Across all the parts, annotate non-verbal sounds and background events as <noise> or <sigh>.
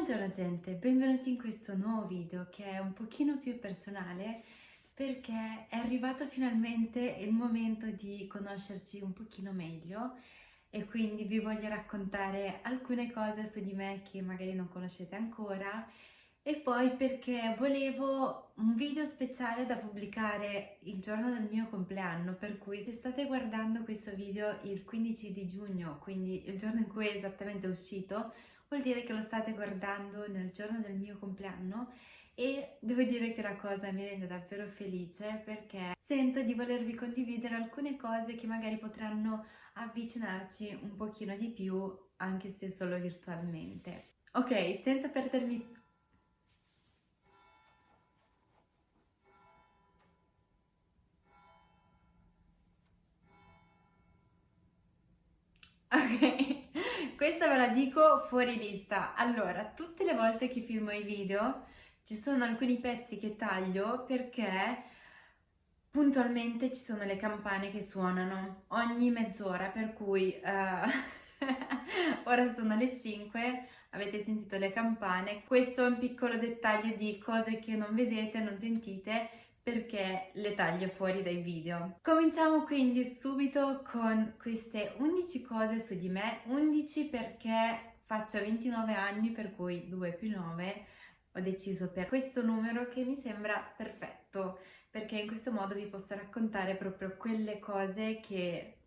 Buongiorno gente, benvenuti in questo nuovo video che è un pochino più personale perché è arrivato finalmente il momento di conoscerci un pochino meglio e quindi vi voglio raccontare alcune cose su di me che magari non conoscete ancora e poi perché volevo un video speciale da pubblicare il giorno del mio compleanno per cui se state guardando questo video il 15 di giugno quindi il giorno in cui è esattamente uscito vuol dire che lo state guardando nel giorno del mio compleanno e devo dire che la cosa mi rende davvero felice perché sento di volervi condividere alcune cose che magari potranno avvicinarci un pochino di più anche se solo virtualmente. Ok, senza perdermi Ok, questa ve la dico fuori lista. Allora, tutte le volte che filmo i video ci sono alcuni pezzi che taglio perché puntualmente ci sono le campane che suonano ogni mezz'ora, per cui uh, <laughs> ora sono le 5, avete sentito le campane. Questo è un piccolo dettaglio di cose che non vedete, non sentite, perché le taglio fuori dai video. Cominciamo quindi subito con queste 11 cose su di me, 11 perché faccio 29 anni per cui 2 più 9 ho deciso per questo numero che mi sembra perfetto perché in questo modo vi posso raccontare proprio quelle cose che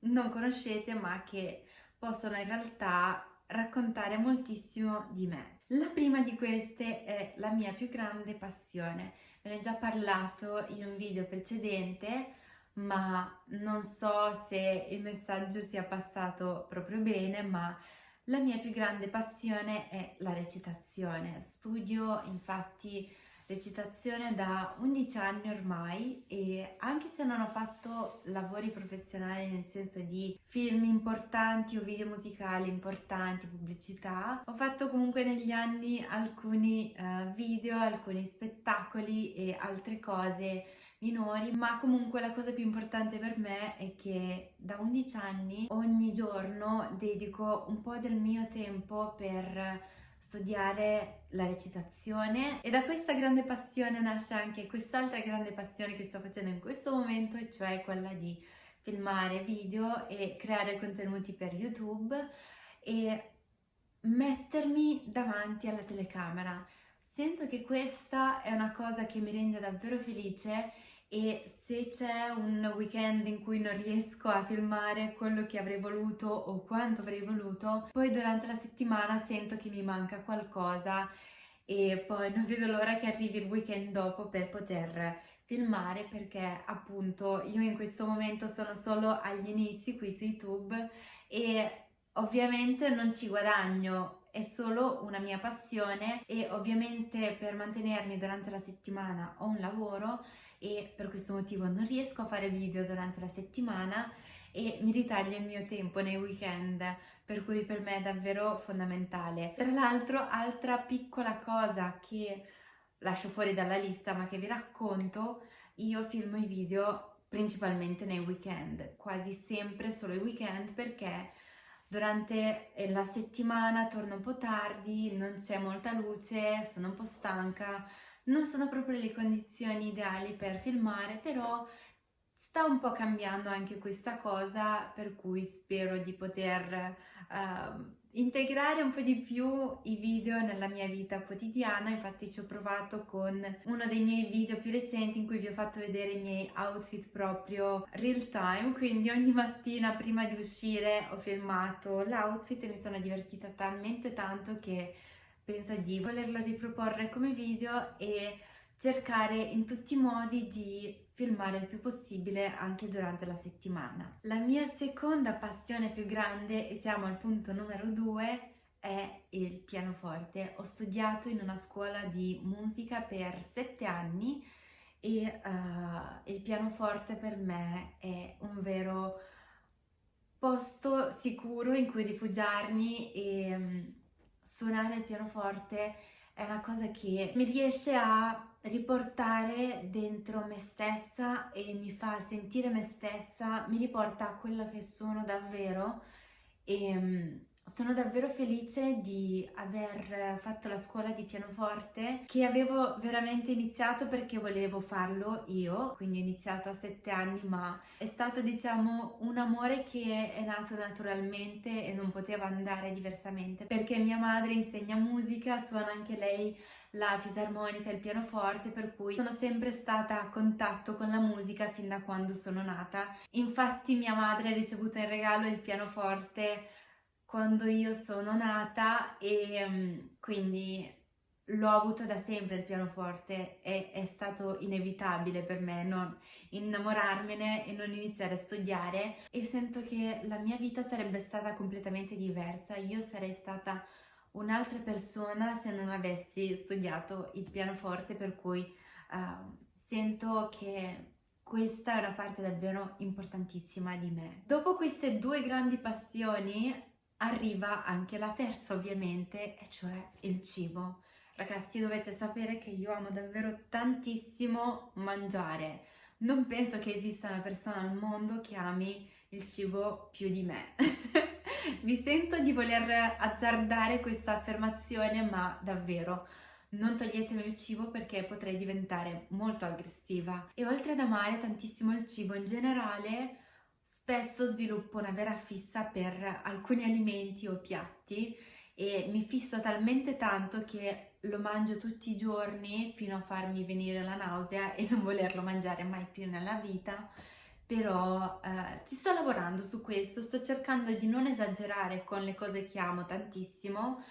non conoscete ma che possono in realtà raccontare moltissimo di me. La prima di queste è la mia più grande passione. Ne ho già parlato in un video precedente, ma non so se il messaggio sia passato proprio bene, ma la mia più grande passione è la recitazione. Studio infatti recitazione da 11 anni ormai e anche se non ho fatto lavori professionali nel senso di film importanti o video musicali importanti, pubblicità, ho fatto comunque negli anni alcuni uh, video, alcuni spettacoli e altre cose minori, ma comunque la cosa più importante per me è che da 11 anni ogni giorno dedico un po' del mio tempo per studiare la recitazione e da questa grande passione nasce anche quest'altra grande passione che sto facendo in questo momento e cioè quella di filmare video e creare contenuti per YouTube e mettermi davanti alla telecamera. Sento che questa è una cosa che mi rende davvero felice e se c'è un weekend in cui non riesco a filmare quello che avrei voluto o quanto avrei voluto, poi durante la settimana sento che mi manca qualcosa e poi non vedo l'ora che arrivi il weekend dopo per poter filmare perché appunto io in questo momento sono solo agli inizi qui su YouTube e ovviamente non ci guadagno è solo una mia passione e ovviamente per mantenermi durante la settimana ho un lavoro e per questo motivo non riesco a fare video durante la settimana e mi ritaglio il mio tempo nei weekend per cui per me è davvero fondamentale. Tra l'altro altra piccola cosa che lascio fuori dalla lista ma che vi racconto, io filmo i video principalmente nei weekend, quasi sempre solo i weekend perché durante la settimana torno un po' tardi, non c'è molta luce, sono un po' stanca, non sono proprio le condizioni ideali per filmare, però sta un po' cambiando anche questa cosa, per cui spero di poter uh, integrare un po' di più i video nella mia vita quotidiana, infatti ci ho provato con uno dei miei video più recenti in cui vi ho fatto vedere i miei outfit proprio real time, quindi ogni mattina prima di uscire ho filmato l'outfit e mi sono divertita talmente tanto che penso di volerlo riproporre come video e cercare in tutti i modi di filmare il più possibile anche durante la settimana. La mia seconda passione più grande, e siamo al punto numero due, è il pianoforte. Ho studiato in una scuola di musica per sette anni e uh, il pianoforte per me è un vero posto sicuro in cui rifugiarmi e um, suonare il pianoforte è una cosa che mi riesce a riportare dentro me stessa e mi fa sentire me stessa, mi riporta a quello che sono davvero e mm, sono davvero felice di aver fatto la scuola di pianoforte che avevo veramente iniziato perché volevo farlo io, quindi ho iniziato a sette anni ma è stato diciamo un amore che è nato naturalmente e non poteva andare diversamente perché mia madre insegna musica, suona anche lei la fisarmonica e il pianoforte per cui sono sempre stata a contatto con la musica fin da quando sono nata. Infatti mia madre ha ricevuto in regalo il pianoforte quando io sono nata e um, quindi l'ho avuto da sempre il pianoforte e è stato inevitabile per me non innamorarmene e non iniziare a studiare e sento che la mia vita sarebbe stata completamente diversa, io sarei stata un'altra persona se non avessi studiato il pianoforte per cui uh, sento che questa è una parte davvero importantissima di me. Dopo queste due grandi passioni arriva anche la terza ovviamente, e cioè il cibo. Ragazzi dovete sapere che io amo davvero tantissimo mangiare. Non penso che esista una persona al mondo che ami il cibo più di me. <laughs> Mi sento di voler azzardare questa affermazione, ma davvero non toglietemi il cibo perché potrei diventare molto aggressiva. E oltre ad amare tantissimo il cibo in generale, spesso sviluppo una vera fissa per alcuni alimenti o piatti e mi fisso talmente tanto che lo mangio tutti i giorni fino a farmi venire la nausea e non volerlo mangiare mai più nella vita. Però eh, ci sto lavorando su questo, sto cercando di non esagerare con le cose che amo tantissimo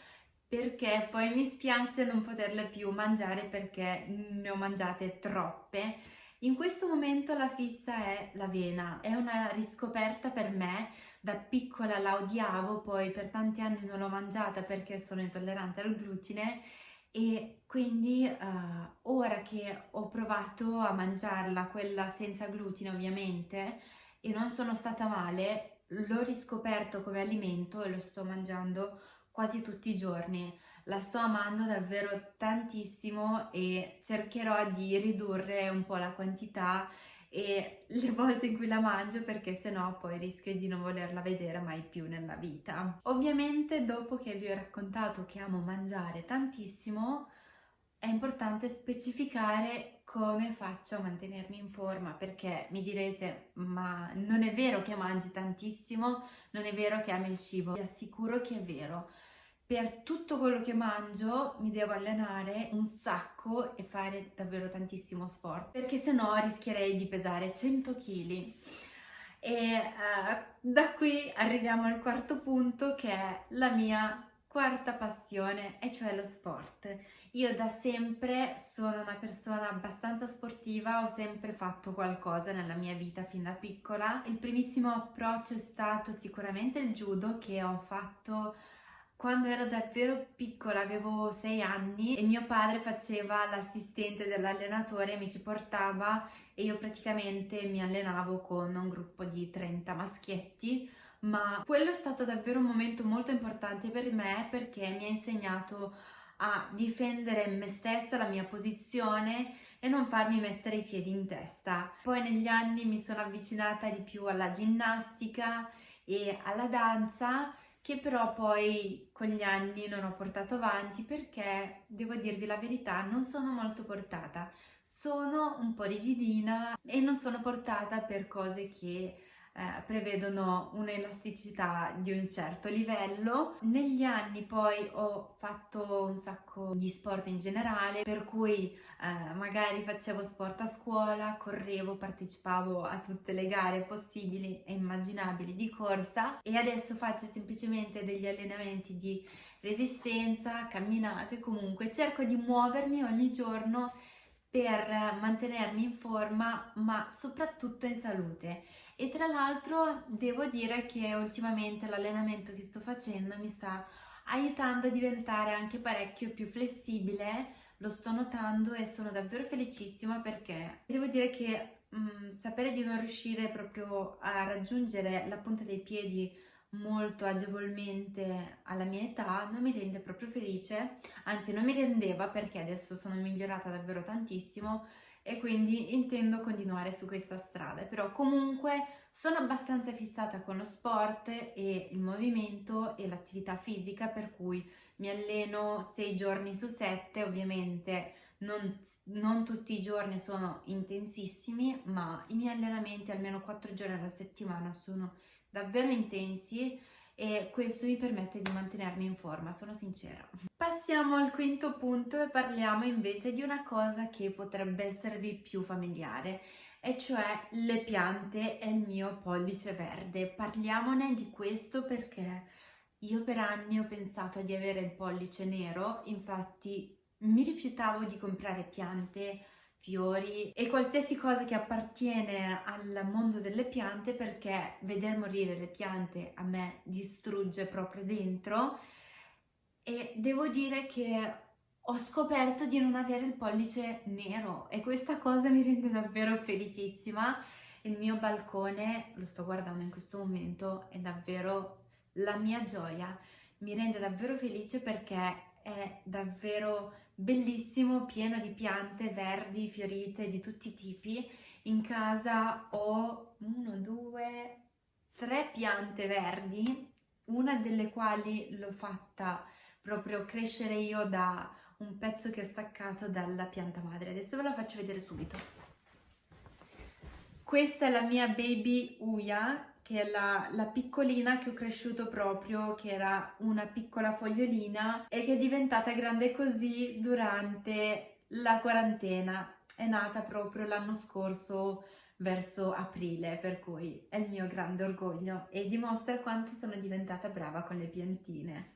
perché poi mi spiace non poterle più mangiare perché ne ho mangiate troppe in questo momento la fissa è l'avena, è una riscoperta per me, da piccola la odiavo, poi per tanti anni non l'ho mangiata perché sono intollerante al glutine e quindi uh, ora che ho provato a mangiarla, quella senza glutine ovviamente, e non sono stata male, l'ho riscoperto come alimento e lo sto mangiando quasi tutti i giorni la sto amando davvero tantissimo e cercherò di ridurre un po' la quantità e <laughs> le volte in cui la mangio perché sennò poi rischio di non volerla vedere mai più nella vita. Ovviamente dopo che vi ho raccontato che amo mangiare tantissimo è importante specificare come faccio a mantenermi in forma perché mi direte ma non è vero che mangi tantissimo, non è vero che ami il cibo, vi assicuro che è vero per tutto quello che mangio mi devo allenare un sacco e fare davvero tantissimo sport perché se no rischierei di pesare 100 kg e uh, da qui arriviamo al quarto punto che è la mia quarta passione e cioè lo sport. Io da sempre sono una persona abbastanza sportiva ho sempre fatto qualcosa nella mia vita fin da piccola. Il primissimo approccio è stato sicuramente il judo che ho fatto quando ero davvero piccola, avevo sei anni e mio padre faceva l'assistente dell'allenatore mi ci portava e io praticamente mi allenavo con un gruppo di 30 maschietti ma quello è stato davvero un momento molto importante per me perché mi ha insegnato a difendere me stessa, la mia posizione e non farmi mettere i piedi in testa. Poi negli anni mi sono avvicinata di più alla ginnastica e alla danza che però poi con gli anni non ho portato avanti perché, devo dirvi la verità, non sono molto portata. Sono un po' rigidina e non sono portata per cose che eh, prevedono un'elasticità di un certo livello. Negli anni poi ho fatto un sacco di sport in generale, per cui eh, magari facevo sport a scuola, correvo, partecipavo a tutte le gare possibili e immaginabili di corsa e adesso faccio semplicemente degli allenamenti di resistenza, camminate, comunque cerco di muovermi ogni giorno per mantenermi in forma ma soprattutto in salute. E tra l'altro devo dire che ultimamente l'allenamento che sto facendo mi sta aiutando a diventare anche parecchio più flessibile. Lo sto notando e sono davvero felicissima perché devo dire che mh, mm, sapere di non riuscire proprio a raggiungere la punta dei piedi molto agevolmente alla mia età non mi rende proprio felice, anzi non mi rendeva perché adesso sono migliorata davvero tantissimo e quindi intendo continuare su questa strada, però comunque sono abbastanza fissata con lo sport e il movimento e l'attività fisica per cui mi alleno 6 giorni su 7, ovviamente non, non, tutti i giorni sono intensissimi, ma i miei allenamenti almeno 4 giorni alla settimana sono davvero intensi e questo mi permette di mantenermi in forma, sono sincera. Passiamo al quinto punto e parliamo invece di una cosa che potrebbe esservi più familiare e cioè le piante e il mio pollice verde. Parliamone di questo perché io per anni ho pensato di avere il pollice nero, infatti mi rifiutavo di comprare piante fiori e qualsiasi cosa che appartiene al mondo delle piante perché veder morire le piante a me distrugge proprio dentro e devo dire che ho scoperto di non avere il pollice nero e questa cosa mi rende davvero felicissima. Il mio balcone, lo sto guardando in questo momento, è davvero la mia gioia. Mi rende davvero felice perché è davvero bellissimo, pieno di piante verdi, fiorite di tutti i tipi. In casa ho uno, due, tre piante verdi, una delle quali l'ho fatta proprio crescere io da un pezzo che ho staccato dalla pianta madre. Adesso ve la faccio vedere subito. Questa è la mia baby Uya che è la, la, piccolina che ho cresciuto proprio, che era una piccola fogliolina e che è diventata grande così durante la quarantena. È nata proprio l'anno scorso verso aprile, per cui è il mio grande orgoglio e dimostra quanto sono diventata brava con le piantine.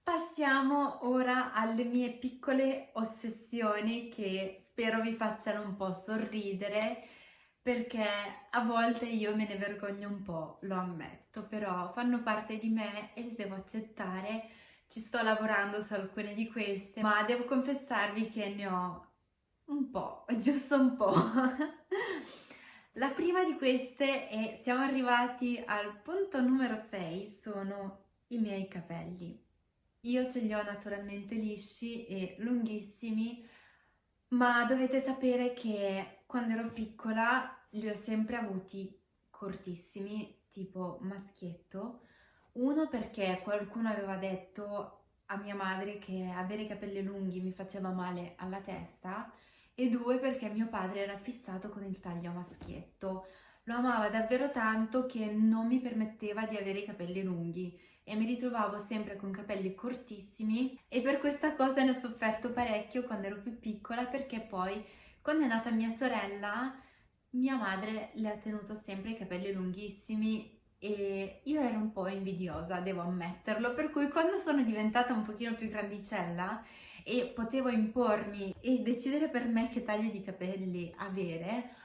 Passiamo ora alle mie piccole ossessioni che spero vi facciano un po' sorridere perché a volte io me ne vergogno un po', lo ammetto, però fanno parte di me e le devo accettare. Ci sto lavorando su alcune di queste, ma devo confessarvi che ne ho un po', <laughs> giusto un po'. <laughs> La prima di queste è, siamo arrivati al punto numero 6, sono i miei capelli. Io ce li ho naturalmente lisci e lunghissimi, ma dovete sapere che quando ero piccola li ho sempre avuti cortissimi, tipo maschietto. Uno perché qualcuno aveva detto a mia madre che avere i capelli lunghi mi faceva male alla testa e due perché mio padre era fissato con il taglio a maschietto. Lo amava davvero tanto che non mi permetteva di avere i capelli lunghi e mi ritrovavo sempre con capelli cortissimi e per questa cosa ne ho sofferto parecchio quando ero più piccola perché poi quando è nata mia sorella, mia madre le ha tenuto sempre i capelli lunghissimi e io ero un po' invidiosa, devo ammetterlo, per cui quando sono diventata un pochino più grandicella e potevo impormi e decidere per me che taglio di capelli avere,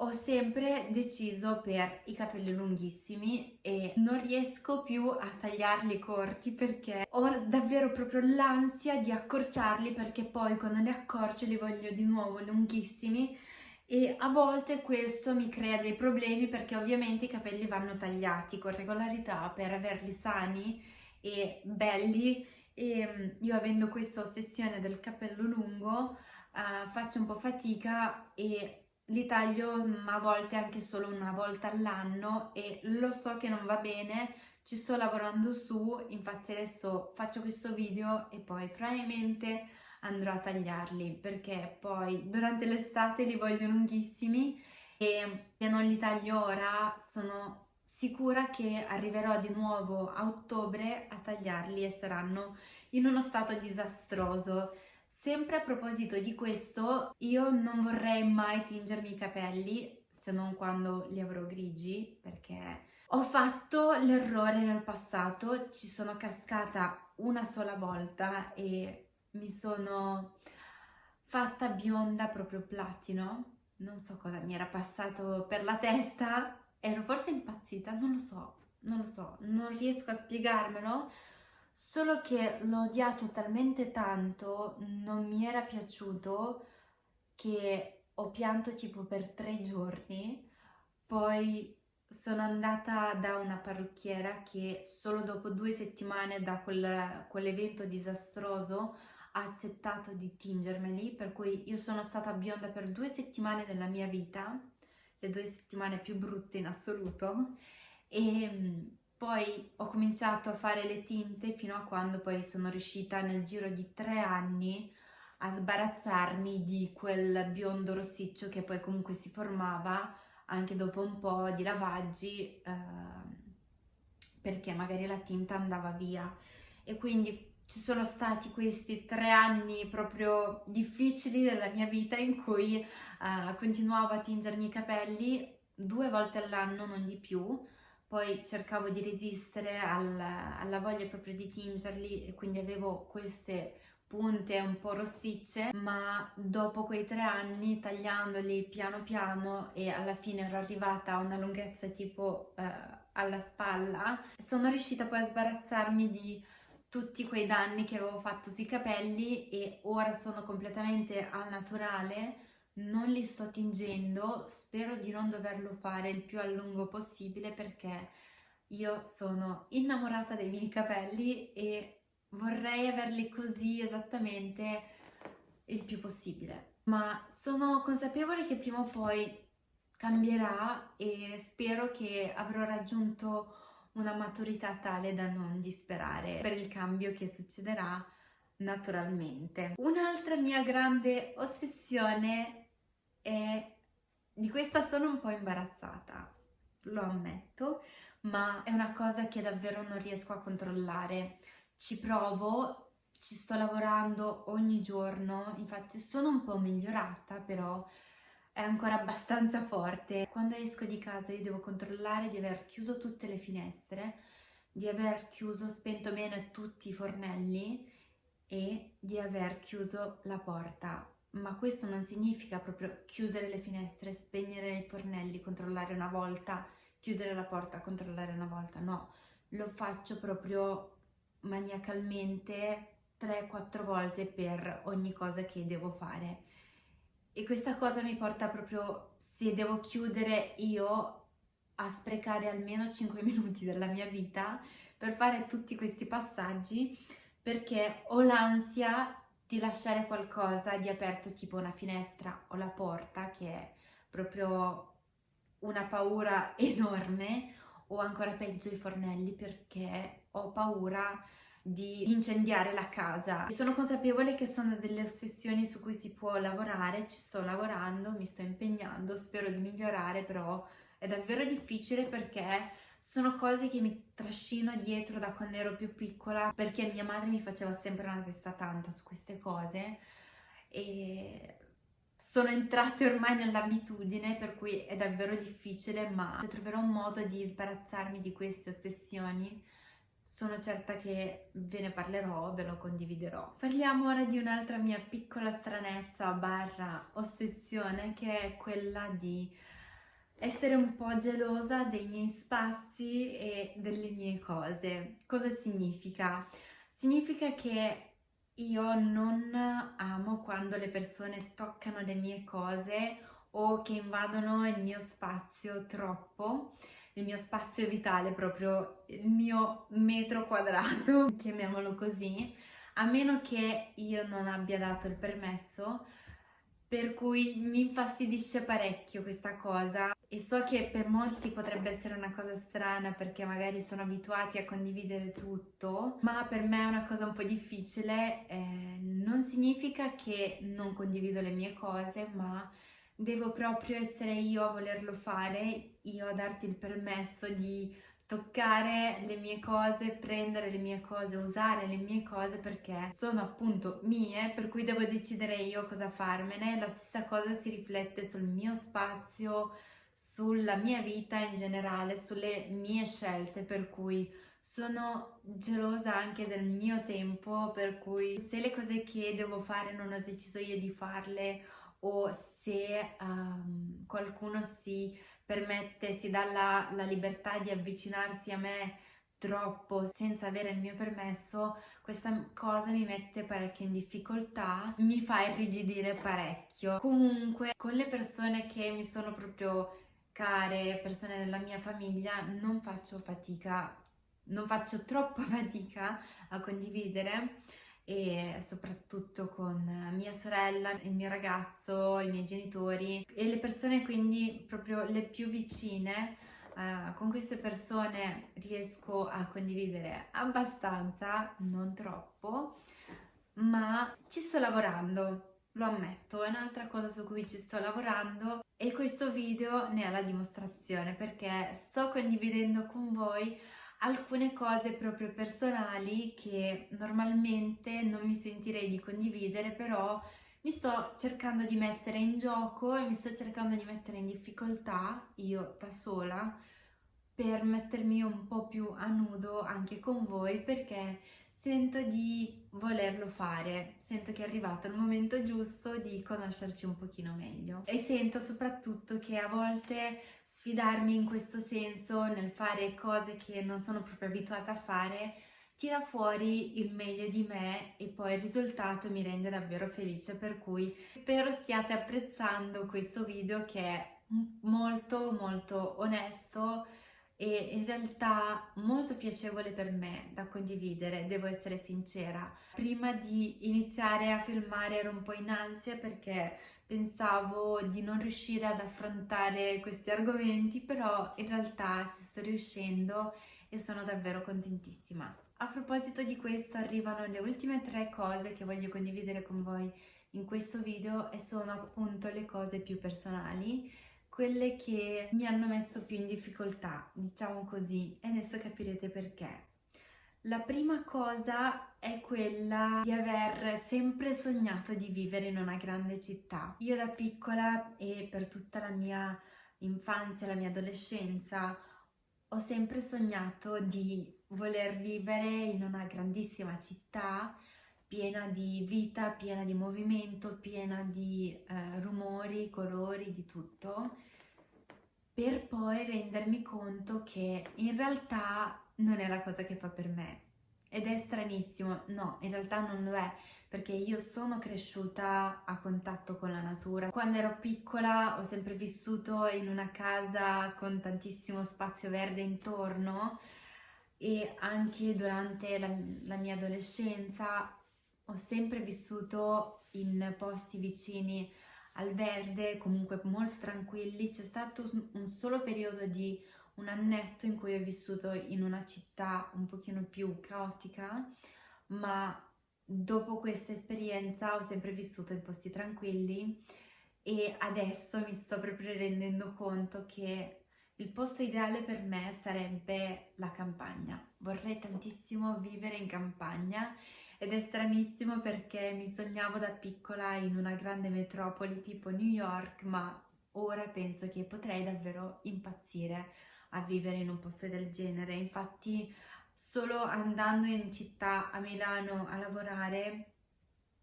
ho sempre deciso per i capelli lunghissimi e non riesco più a tagliarli corti perché ho davvero proprio l'ansia di accorciarli perché poi quando li accorcio li voglio di nuovo lunghissimi e a volte questo mi crea dei problemi perché ovviamente i capelli vanno tagliati con regolarità per averli sani e belli e mm, io avendo questa ossessione del capello lungo uh, faccio un po' fatica e li taglio mm, a volte anche solo una volta all'anno e lo so che non va bene, ci sto lavorando su, infatti adesso faccio questo video e poi probabilmente andrò a tagliarli perché poi durante l'estate li voglio lunghissimi e se non li taglio ora sono sicura che arriverò di nuovo a ottobre a tagliarli e saranno in uno stato disastroso Sempre a proposito di questo, io non vorrei mai tingermi i capelli, se non quando li avrò grigi, perché ho fatto l'errore nel passato, ci sono cascata una sola volta e mi sono fatta bionda proprio platino, non so cosa mi era passato per la testa, ero forse impazzita, non lo so, non lo so, non riesco a spiegarmelo, solo che l'ho odiato talmente tanto, non mi era piaciuto, che ho pianto tipo per tre giorni, poi sono andata da una parrucchiera che solo dopo due settimane da quel, quell'evento disastroso ha accettato di tingermeli, per cui io sono stata bionda per due settimane della mia vita, le due settimane più brutte in assoluto, e mm, poi ho cominciato a fare le tinte fino a quando poi sono riuscita nel giro di tre anni a sbarazzarmi di quel biondo rossiccio che poi comunque si formava anche dopo un po' di lavaggi eh, perché magari la tinta andava via. E quindi ci sono stati questi tre anni proprio difficili della mia vita in cui uh, continuavo a tingermi i capelli due volte all'anno, non di più, poi cercavo di resistere al, alla voglia proprio di tingerli e quindi avevo queste punte un po' rossicce ma dopo quei tre anni tagliandoli piano piano e alla fine ero arrivata a una lunghezza tipo uh, alla spalla sono riuscita poi a sbarazzarmi di tutti quei danni che avevo fatto sui capelli e ora sono completamente al naturale, non li sto tingendo, spero di non doverlo fare il più a lungo possibile perché io sono innamorata dei miei capelli e vorrei averli così esattamente il più possibile. Ma sono consapevole che prima o poi cambierà e spero che avrò raggiunto una maturità tale da non disperare per il cambio che succederà naturalmente. Un'altra mia grande ossessione è... di questa sono un po' imbarazzata, lo ammetto, ma è una cosa che davvero non riesco a controllare. Ci provo, ci sto lavorando ogni giorno, infatti sono un po' migliorata, però è ancora abbastanza forte. Quando esco di casa io devo controllare di aver chiuso tutte le finestre, di aver chiuso, spento bene tutti i fornelli e di aver chiuso la porta. Ma questo non significa proprio chiudere le finestre, spegnere i fornelli, controllare una volta, chiudere la porta, controllare una volta. No, lo faccio proprio maniacalmente 3-4 volte per ogni cosa che devo fare e questa cosa mi porta proprio, se devo chiudere io, a sprecare almeno 5 <laughs> minuti della mia vita per fare tutti questi passaggi perché ho l'ansia di lasciare qualcosa di aperto tipo una finestra o la porta che è proprio una paura <laughs> enorme o ancora peggio i fornelli perché ho paura di incendiare la casa. Sono consapevole che sono delle ossessioni su cui si può lavorare, ci sto lavorando, mi sto impegnando, spero di migliorare, però è davvero difficile perché sono cose che mi trascino dietro da quando ero più piccola perché mia madre mi faceva sempre una testa tanta su queste cose e sono entrate ormai nell'abitudine per cui è davvero difficile ma se troverò un modo di sbarazzarmi di queste ossessioni sono certa che ve ne parlerò, ve lo condividerò. Parliamo ora di un'altra mia piccola stranezza barra ossessione che è quella di essere un po' gelosa dei miei spazi e delle mie cose. Cosa significa? Significa che io non amo quando le persone toccano le mie cose o che invadono il mio spazio troppo il mio spazio vitale, proprio il mio metro quadrato, <laughs> chiamiamolo così, a meno che io non abbia dato il permesso, per cui mi infastidisce parecchio questa cosa e so che per molti potrebbe essere una cosa strana perché magari sono abituati a condividere tutto, ma per me è una cosa un po' difficile, eh, non significa che non condivido le mie cose, ma devo proprio essere io a volerlo fare, io a darti il permesso di toccare le mie cose, prendere le mie cose, usare le mie cose perché sono appunto mie, per cui devo decidere io cosa farmene. La stessa cosa si riflette sul mio spazio, sulla mia vita in generale, sulle mie scelte, per cui sono gelosa anche del mio tempo, per cui se le cose che devo fare non ho deciso io di farle o se um, qualcuno si permette, si dà la, la libertà di avvicinarsi a me troppo senza avere il mio permesso, questa cosa mi mette parecchio in difficoltà, mi fa irrigidire parecchio. Comunque con le persone che mi sono proprio care, persone della mia famiglia, non faccio fatica, non faccio troppa <laughs> fatica a condividere e soprattutto con mia sorella, il mio ragazzo, i miei genitori e le persone quindi proprio le più vicine Uh, con queste persone riesco a condividere abbastanza, non troppo, ma ci sto lavorando, lo ammetto, è un'altra cosa su cui ci sto lavorando e questo video ne è la dimostrazione perché sto condividendo con voi alcune cose proprio personali che normalmente non mi sentirei di condividere, però mi sto cercando di mettere in gioco e mi sto cercando di mettere in difficoltà, io da sola, per mettermi un po' più a nudo anche con voi perché sento di volerlo fare, sento che è arrivato il momento giusto di conoscerci un pochino meglio. E sento soprattutto che a volte sfidarmi in questo senso nel fare cose che non sono proprio abituata a fare tira fuori il meglio di me e poi il risultato mi rende davvero felice per cui spero stiate apprezzando questo video che è molto molto onesto e in realtà molto piacevole per me da condividere, devo essere sincera. Prima di iniziare a filmare ero un po' in ansia perché pensavo di non riuscire ad affrontare questi argomenti, però in realtà ci sto riuscendo e sono davvero contentissima. A proposito di questo arrivano le ultime tre cose che voglio condividere con voi in questo video e sono appunto le cose più personali quelle che mi hanno messo più in difficoltà, diciamo così, e adesso capirete perché. La prima cosa è quella di aver sempre sognato di vivere in una grande città. Io da piccola e per tutta la mia infanzia, la mia adolescenza, ho sempre sognato di voler vivere in una grandissima città piena di vita, piena di movimento, piena di eh, rumori, colori, di tutto, per poi rendermi conto che in realtà non è la cosa che fa per me. Ed è stranissimo, no, in realtà non lo è, perché io sono cresciuta a contatto con la natura. Quando ero piccola ho sempre vissuto in una casa con tantissimo spazio verde intorno e anche durante la, la mia adolescenza ho sempre vissuto in posti vicini al verde, comunque molto tranquilli. C'è stato un solo periodo di un annetto in cui ho vissuto in una città un pochino più caotica, ma dopo questa esperienza ho sempre vissuto in posti tranquilli e adesso mi sto proprio rendendo conto che il posto ideale per me sarebbe la campagna. Vorrei tantissimo vivere in campagna ed è stranissimo perché mi sognavo da piccola in una grande metropoli tipo New York, ma ora penso che potrei davvero impazzire a vivere in un posto del genere. Infatti solo andando in città a Milano a lavorare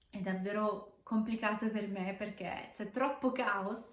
è davvero complicato per me perché c'è troppo caos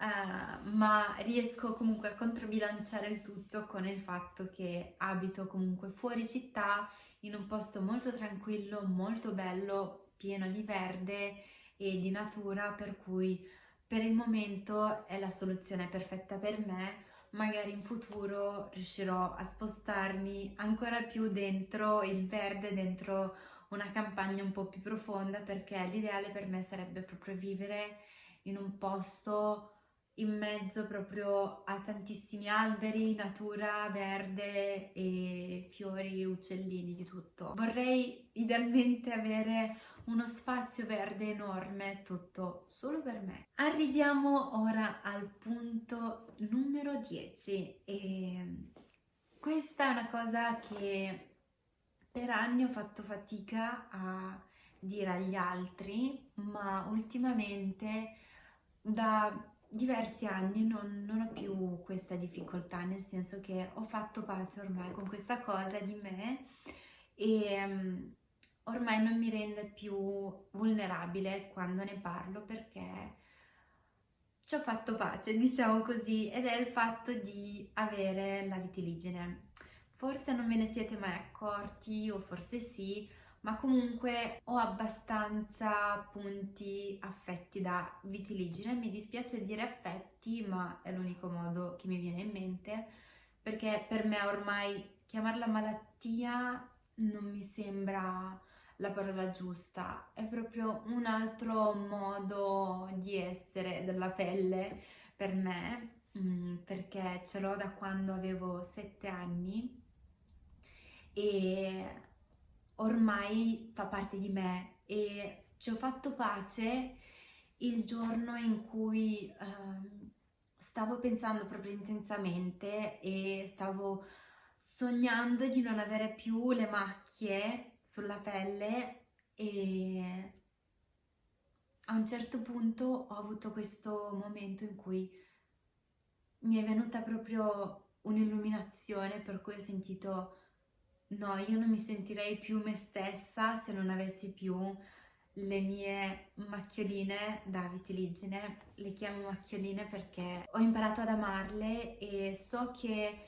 Uh, ma riesco comunque a controbilanciare il tutto con il fatto che abito comunque fuori città in un posto molto tranquillo, molto bello, pieno di verde e di natura, per cui per il momento è la soluzione perfetta per me. Magari in futuro riuscirò a spostarmi ancora più dentro il verde, dentro una campagna un po' più profonda, perché l'ideale per me sarebbe proprio vivere in un posto in mezzo proprio a tantissimi alberi, natura, verde e fiori, uccellini, di tutto. Vorrei idealmente avere uno spazio verde enorme, tutto solo per me. Arriviamo ora al punto numero 10 e questa è una cosa che per anni ho fatto fatica a dire agli altri, ma ultimamente da diversi anni non, non, ho più questa difficoltà, nel senso che ho fatto pace ormai con questa cosa di me e um, ormai non mi rende più vulnerabile quando ne parlo perché ci ho fatto pace, diciamo così, ed è il fatto di avere la vitiligine. Forse non ve ne siete mai accorti o forse sì, ma comunque ho abbastanza punti affetti da vitiligine, mi dispiace dire affetti ma è l'unico modo che mi viene in mente perché per me ormai chiamarla malattia non mi sembra la parola giusta, è proprio un altro modo di essere della pelle per me, mm, perché ce l'ho da quando avevo sette anni e ormai fa parte di me e ci ho fatto pace il giorno in cui eh, stavo pensando proprio intensamente e stavo sognando di non avere più le macchie sulla pelle e a un certo punto ho avuto questo momento in cui mi è venuta proprio un'illuminazione per cui ho sentito no, io non mi sentirei più me stessa se non avessi più le mie macchioline da vitiligine, le chiamo macchioline perché ho imparato ad amarle e so che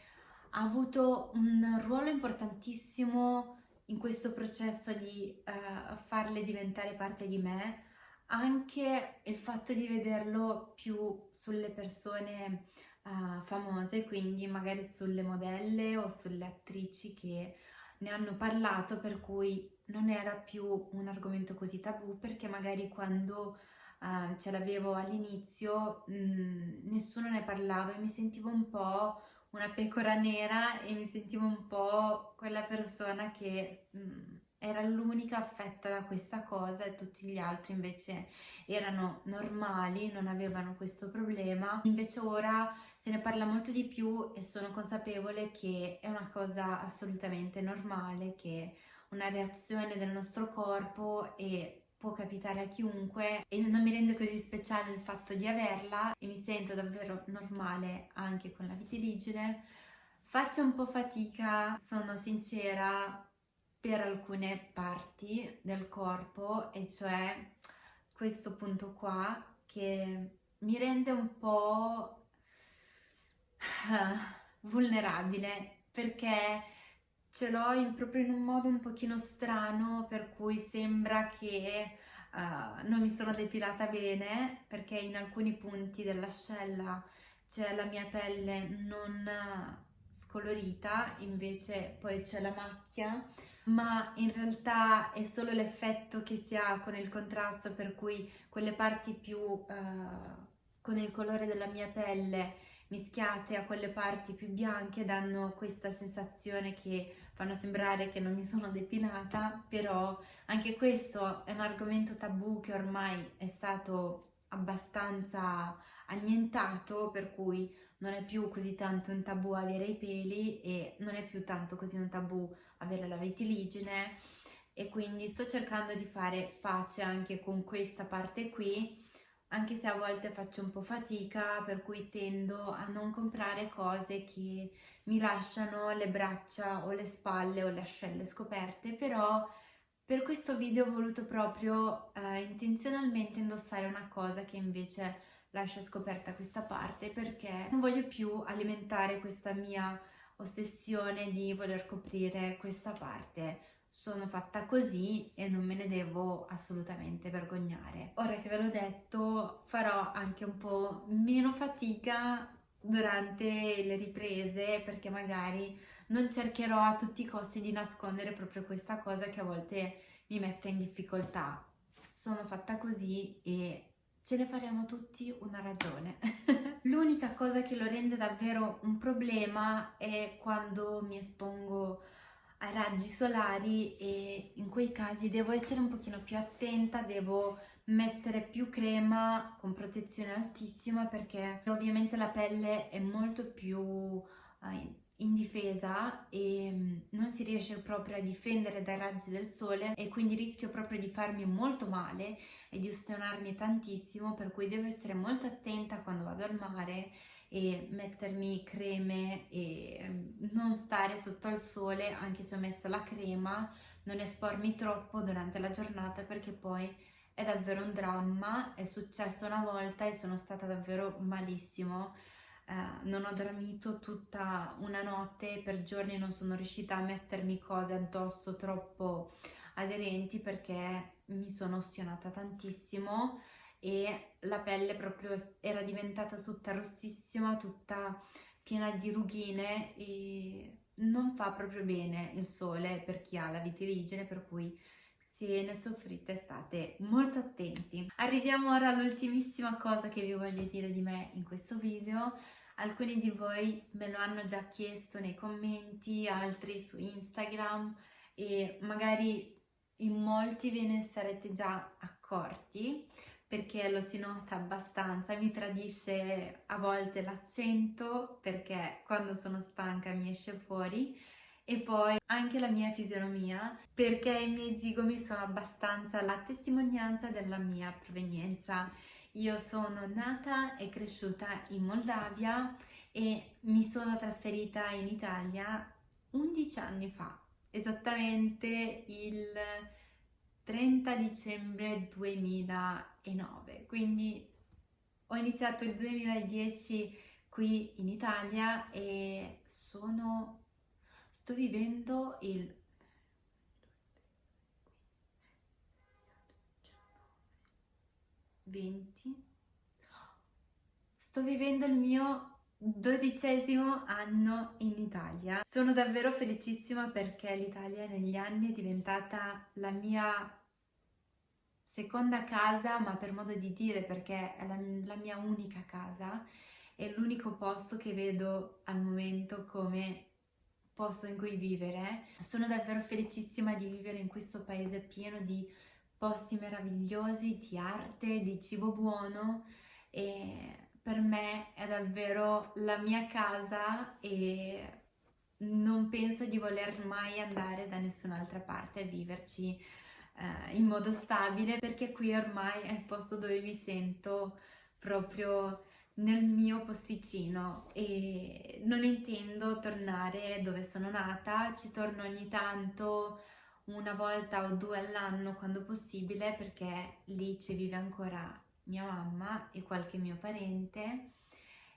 ha avuto un ruolo importantissimo in questo processo di uh, farle diventare parte di me, anche il fatto di vederlo più sulle persone uh, famose, quindi magari sulle modelle o sulle attrici che ne hanno parlato per cui non era più un argomento così tabù perché magari quando uh, ce l'avevo all'inizio mm, nessuno ne parlava e mi sentivo un po' una pecora nera e mi sentivo un po' quella persona che mm, era l'unica affetta da questa cosa e tutti gli altri invece erano normali, non avevano questo problema. Invece ora se ne parla molto di più e sono consapevole che è una cosa assolutamente normale, che una reazione del nostro corpo e può capitare a chiunque e non mi rende così speciale il fatto di averla e mi sento davvero normale anche con la vitiligine. Faccio un po' fatica, sono sincera, per alcune parti del corpo e cioè questo punto qua che mi rende un po' <sighs> vulnerabile perché ce l'ho proprio in un modo un pochino strano per cui sembra che uh, non mi sono depilata bene perché in alcuni punti dell'ascella c'è la mia pelle non scolorita invece poi c'è la macchia ma in realtà è solo l'effetto che si ha con il contrasto per cui quelle parti più uh, con il colore della mia pelle mischiate a quelle parti più bianche danno questa sensazione che fanno sembrare che non mi sono depilata però anche questo è un argomento tabù che ormai è stato abbastanza annientato per cui non è più così tanto un tabù avere i peli e non è più tanto così un tabù avere la vitiligine e quindi sto cercando di fare pace anche con questa parte qui anche se a volte faccio un po' fatica per cui tendo a non comprare cose che mi lasciano le braccia o le spalle o le ascelle scoperte però per questo video ho voluto proprio eh, intenzionalmente indossare una cosa che invece lascia scoperta questa parte perché non voglio più alimentare questa mia ossessione di voler coprire questa parte sono fatta così e non me ne devo assolutamente vergognare. Ora che ve l'ho detto farò anche un po' meno fatica durante le riprese perché magari non cercherò a tutti i costi di nascondere proprio questa cosa che a volte mi mette in difficoltà. Sono fatta così e ce ne faremo tutti una ragione. <laughs> L'unica cosa che lo rende davvero un problema è quando mi espongo ai raggi solari e in quei casi devo essere un pochino più attenta, devo mettere più crema con protezione altissima perché ovviamente la pelle è molto più uh, indifesa e mm, non si riesce proprio a difendere dai raggi del sole e quindi rischio proprio di farmi molto male e di ustionarmi tantissimo per cui devo essere molto attenta quando vado al mare e mettermi creme e mm, non stare sotto al sole anche se ho messo la crema non espormi troppo durante la giornata perché poi è davvero un dramma. È successo una volta e sono stata davvero malissimo eh, non ho dormito tutta una notte, per giorni non sono riuscita a mettermi cose addosso troppo aderenti perché mi sono ostionata tantissimo e la pelle proprio era diventata tutta rossissima, tutta piena di rughine e non fa proprio bene il sole per chi ha la vitiligine per cui se ne soffrite state molto attenti. Arriviamo ora all'ultimissima cosa che vi voglio dire di me in questo video. Alcuni di voi me lo hanno già chiesto nei commenti, altri su Instagram e magari in molti ve ne sarete già accorti perché lo si nota abbastanza, mi tradisce a volte l'accento perché quando sono stanca mi esce fuori e poi anche la mia fisionomia perché i miei zigomi sono abbastanza la testimonianza della mia provenienza. Io sono nata e cresciuta in Moldavia e mi sono trasferita in Italia 11 anni fa, esattamente il 30 dicembre 2009, quindi ho iniziato il 2010 qui in Italia e sono, sto vivendo il 20 sto vivendo il mio dodicesimo anno in Italia. Sono davvero felicissima perché l'Italia negli anni è diventata la mia seconda casa, ma per modo di dire perché è la, la mia unica casa, è l'unico posto che vedo al momento come posto in cui vivere. Sono davvero felicissima di vivere in questo paese pieno di posti meravigliosi, di arte, di cibo buono e per me è davvero la mia casa e non penso di voler mai andare da nessun'altra parte a viverci eh, in modo stabile perché qui ormai è il posto dove mi sento proprio nel mio posticino e non intendo tornare dove sono nata, ci torno ogni tanto una volta o due all'anno quando possibile perché lì ci vive ancora mia mamma e qualche mio parente.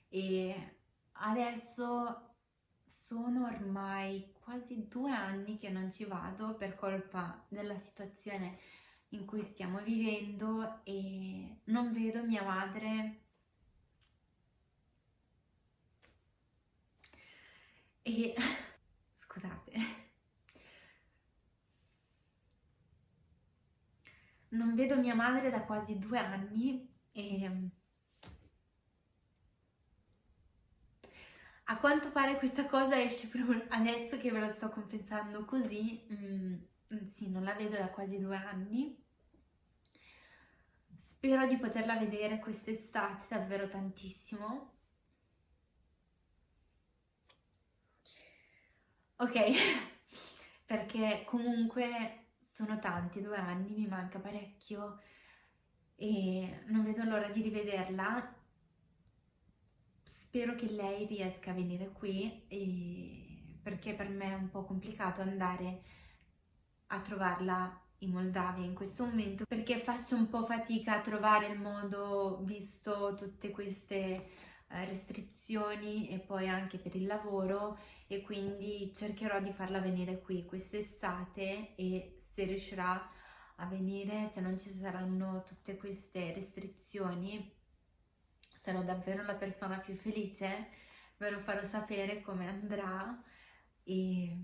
E adesso sono ormai quasi due anni che non ci vado per colpa della situazione in cui stiamo vivendo e non vedo mia madre e <laughs> scusate non vedo mia madre da quasi due anni e a quanto pare questa cosa esce proprio adesso che ve lo sto confessando così, mm, sì, non la vedo da quasi due anni. Spero di poterla vedere quest'estate davvero tantissimo. Ok, <laughs> perché comunque sono tanti, due anni, mi manca parecchio e non vedo l'ora di rivederla. Spero che lei riesca a venire qui e... perché per me è un po' complicato andare a trovarla in Moldavia in questo momento perché faccio un po' fatica a trovare il modo visto tutte queste restrizioni e poi anche per il lavoro e quindi cercherò di farla venire qui quest'estate e se riuscirà a venire, se non ci saranno tutte queste restrizioni, sarò davvero la persona più felice, ve lo farò sapere come andrà e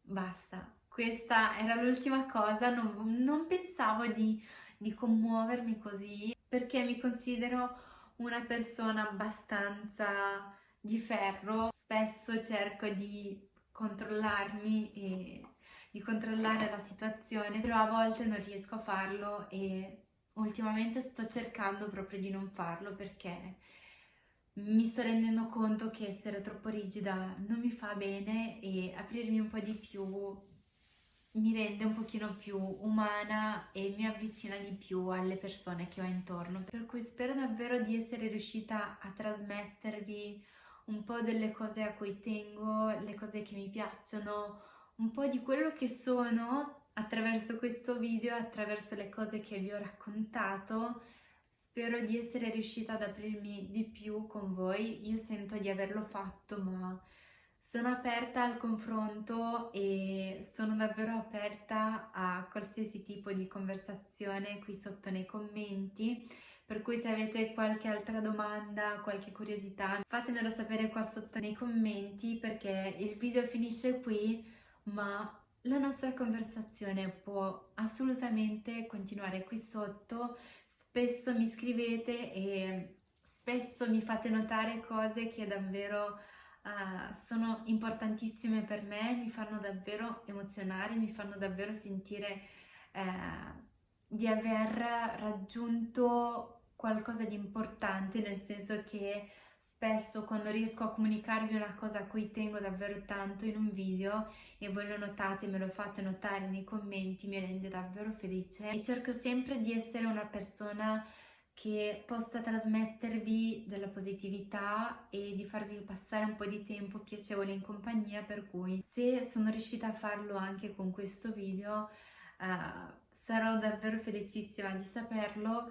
basta. Questa era l'ultima cosa, non, non pensavo di, di commuovermi così perché mi considero una persona abbastanza di ferro, spesso cerco di controllarmi e di controllare la situazione, però a volte non riesco a farlo e ultimamente sto cercando proprio di non farlo perché mi sto rendendo conto che essere troppo rigida non mi fa bene e aprirmi un po' di più mi rende un pochino più umana e mi avvicina di più alle persone che ho intorno. Per cui spero davvero di essere riuscita a trasmettervi un po' delle cose a cui tengo, le cose che mi piacciono, un po' di quello che sono attraverso questo video, attraverso le cose che vi ho raccontato. Spero di essere riuscita ad aprirmi di più con voi. Io sento di averlo fatto, ma sono aperta al confronto e sono davvero aperta a qualsiasi tipo di conversazione qui sotto nei commenti, per cui se avete qualche altra domanda, qualche curiosità, fatemelo sapere qua sotto nei commenti perché il video finisce qui, ma la nostra conversazione può assolutamente continuare qui sotto. Spesso mi scrivete e spesso mi fate notare cose che davvero uh, sono importantissime per me, mi fanno davvero emozionare, mi fanno davvero sentire uh, di aver raggiunto qualcosa di importante, nel senso che spesso quando riesco a comunicarvi una cosa a cui tengo davvero tanto in un video e voi lo notate, me lo fate notare nei commenti, mi rende davvero felice. E cerco sempre di essere una persona che possa trasmettervi della positività e di farvi passare un po' di tempo piacevole in compagnia per cui se sono riuscita a farlo anche con questo video uh, sarò davvero felicissima di saperlo.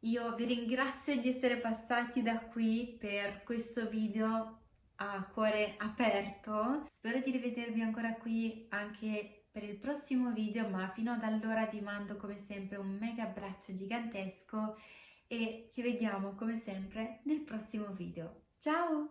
Io vi ringrazio di essere passati da qui per questo video a cuore aperto. Spero di rivedervi ancora qui anche per il prossimo video ma fino ad allora vi mando come sempre un mega abbraccio gigantesco e ci vediamo come sempre nel prossimo video. Ciao!